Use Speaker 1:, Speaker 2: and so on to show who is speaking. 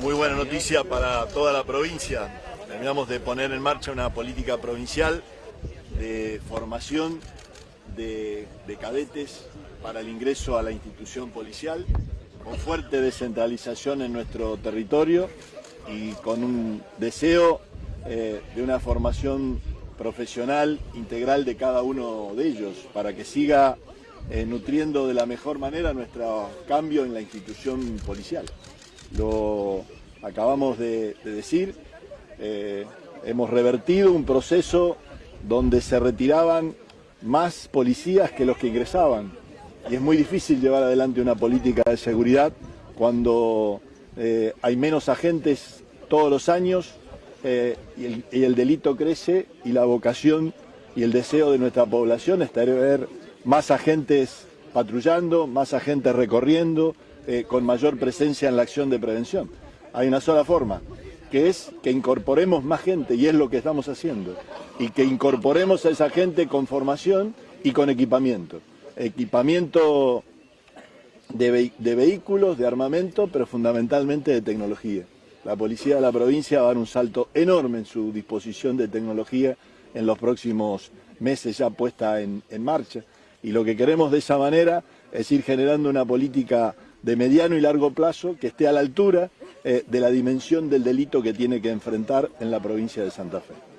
Speaker 1: Muy buena noticia para toda la provincia. Terminamos de poner en marcha una política provincial de formación de, de, cadetes para el ingreso a la institución policial, con fuerte descentralización en nuestro territorio y con un deseo eh, de una formación profesional integral de cada uno de ellos para que siga eh, nutriendo de la mejor manera nuestro cambio en la institución policial. Lo acabamos de, de decir, eh, hemos revertido un proceso donde se retiraban más policías que los que ingresaban. Y es muy difícil llevar adelante una política de seguridad cuando eh, hay menos agentes todos los años eh, y, el, delito crece y la vocación y el deseo de nuestra población es tener más agentes patrullando, más agentes recorriendo, eh, con mayor presencia en la acción de prevención. Hay una sola forma, que es que incorporemos más gente, y es lo que estamos haciendo, y que incorporemos a esa gente con formación y con equipamiento. Equipamiento de, de vehículos, de armamento, pero fundamentalmente de tecnología. La policía de la provincia va a dar un salto enorme en su disposición de tecnología en los próximos meses ya puesta en marcha y lo que queremos de esa manera es ir generando una política de mediano y largo plazo que esté a la altura eh, de la dimensión del delito que tiene que enfrentar en la provincia de Santa Fe.